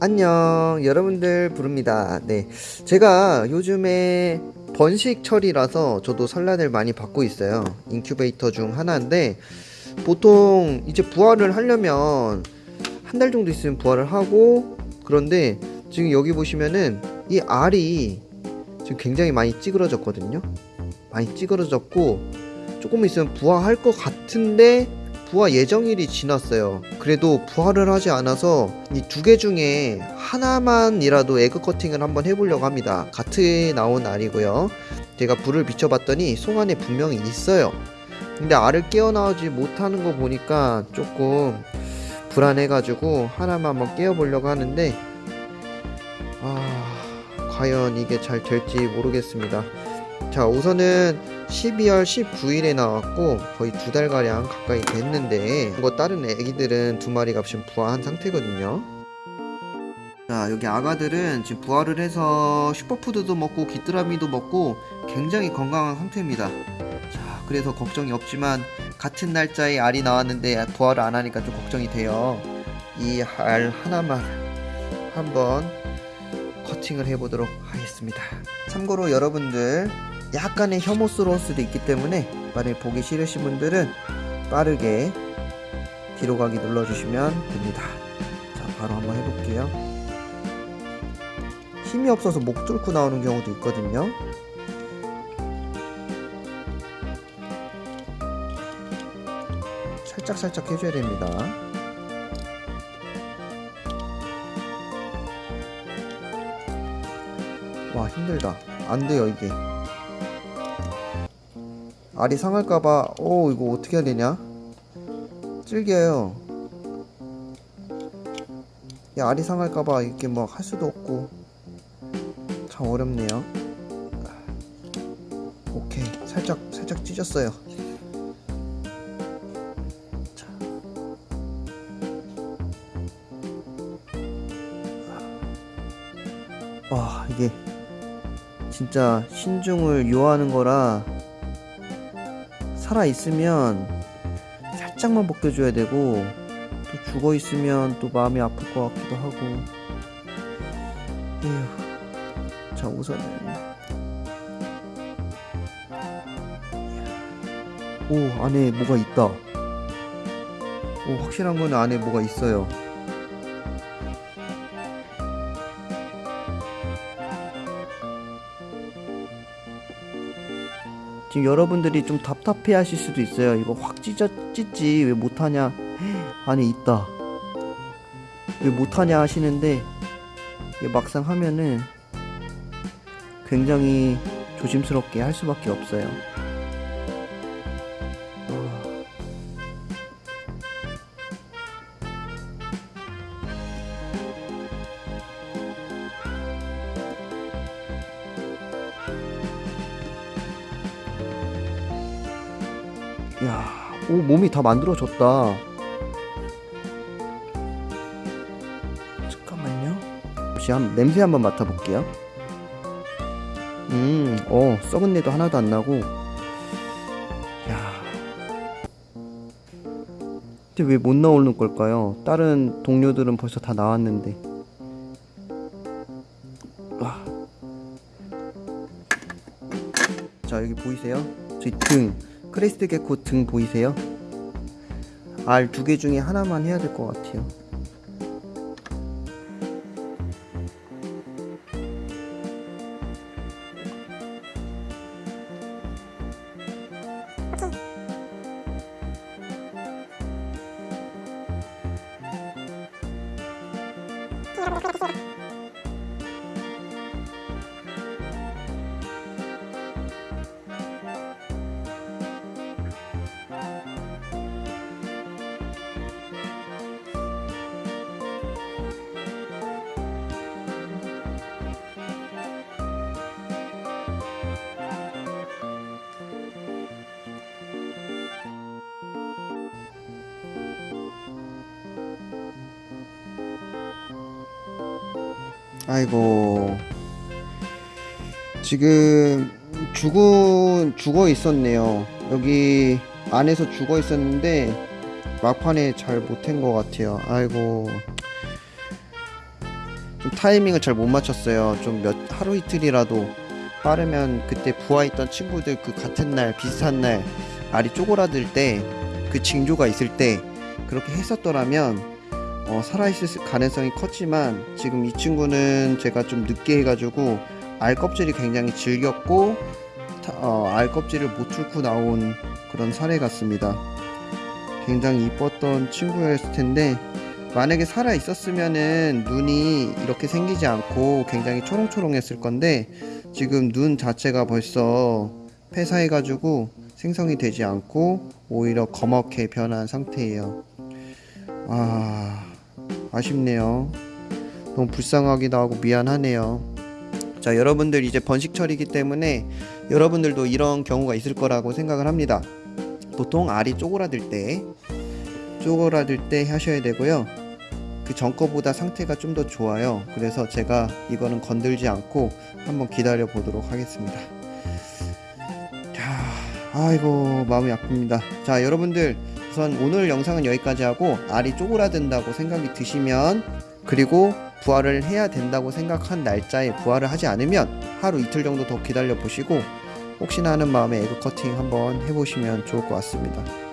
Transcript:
안녕. 여러분들 부릅니다. 네. 제가 요즘에 번식철이라서 저도 산란을 많이 받고 있어요. 인큐베이터 중 하나인데 보통 이제 부화를 하려면 한 달 정도 있으면 부화를 하고 그런데 지금 여기 보시면은 이 알이 지금 굉장히 많이 찌그러졌거든요. 많이 찌그러졌고 조금 있으면 부화할 것 같은데 부화 예정일이 지났어요. 그래도 부화를 하지 않아서 이 두 개 중에 하나만이라도 에그 커팅을 한번 해보려고 합니다. 가트에 나온 알이고요. 제가 불을 비춰봤더니 송 안에 분명히 있어요. 근데 알을 깨어나오지 못하는 거 보니까 조금 불안해가지고 하나만 한번 깨워보려고 하는데 아 과연 이게 잘 될지 모르겠습니다. 자 우선은 12월 19일에 나왔고 거의 두 달가량 가까이 됐는데 이거 다른 애기들은 두 마리가 지금 부화한 상태거든요. 자 여기 아가들은 지금 부화를 해서 슈퍼푸드도 먹고 귀뚜라미도 먹고 굉장히 건강한 상태입니다. 자 그래서 걱정이 없지만 같은 날짜에 알이 나왔는데 부화를 안 하니까 좀 걱정이 돼요. 이 알 하나만 한번 커팅을 해보도록 하겠습니다. 참고로 여러분들 약간의 혐오스러울 수도 있기 때문에 만약 보기 싫으신 분들은 빠르게 뒤로 가기 눌러주시면 됩니다. 자 바로 한번 해볼게요. 힘이 없어서 목 뚫고 나오는 경우도 있거든요. 살짝살짝 해줘야 됩니다. 와 힘들다. 안돼요 이게 알이 상할까봐 오 이거 어떻게 해야 되냐? 질겨요. 야 알이 상할까봐 이렇게 뭐 할 수도 없고. 참 어렵네요. 오케이. 살짝 살짝 찢었어요. 자. 와 이게 진짜 신중을 요하는 거라 살아 있으면 살짝만 벗겨줘야 되고 또 죽어 있으면 또 마음이 아플 것 같기도 하고. 에휴 자 우선은. 오 안에 뭐가 있다. 오 확실한 건 안에 뭐가 있어요 지금 여러분들이 좀 답답해 하실 수도 있어요. 이거 확 찢어, 찢지, 왜 못하냐. 안에 있다. 왜 못하냐 하시는데, 막상 하면은 굉장히 조심스럽게 할 수밖에 없어요. 야, 오 몸이 다 만들어졌다. 잠깐만요. 혹시 한 냄새 한번 맡아볼게요. 음, 어 썩은 내도 하나도 안 나고. 야, 근데 왜 못 나오는 걸까요? 다른 동료들은 벌써 다 나왔는데. 와. 자 여기 보이세요? 저희 등. 크레스트 개코 등 보이세요? 알 두 개 중에 하나만 해야 될 것 같아요. 아이고. 지금 죽은 죽어 있었네요. 여기 안에서 죽어 있었는데 막판에 잘 못한 것 같아요. 아이고. 좀 타이밍을 잘 못 맞췄어요. 좀 몇 하루 이틀이라도 빠르면 그때 부화했던 친구들 그 같은 날 비슷한 날 알이 쪼그라들 때 그 징조가 있을 때 그렇게 했었더라면 어, 살아있을 가능성이 컸지만 지금 이 친구는 제가 좀 늦게 해가지고 알 껍질이 굉장히 질겼고 타- 어, 알 껍질을 못 뚫고 나온 그런 사례 같습니다. 굉장히 이뻤던 친구였을 텐데 만약에 살아 있었으면은 눈이 이렇게 생기지 않고 굉장히 초롱초롱했을 건데 지금 눈 자체가 벌써 폐사해 가지고 생성이 되지 않고 오히려 검게 변한 상태예요. 아 아쉽네요. 너무 불쌍하기도 하고 미안하네요. 자 여러분들 이제 번식철이기 때문에 여러분들도 이런 경우가 있을 거라고 생각을 합니다. 보통 알이 쪼그라들 때 쪼그라들 때 하셔야 되고요. 그 전 거보다 상태가 좀 더 좋아요. 그래서 제가 이거는 건들지 않고 한번 기다려 보도록 하겠습니다. 자, 아이고 마음이 아픕니다. 자, 여러분들 우선 오늘 영상은 여기까지 하고 알이 쪼그라든다고 생각이 드시면 그리고 부화를 해야 된다고 생각한 날짜에 부화를 하지 않으면 하루 이틀 정도 더 기다려 보시고 혹시나 하는 마음에 에그 커팅 한번 해보시면 좋을 것 같습니다.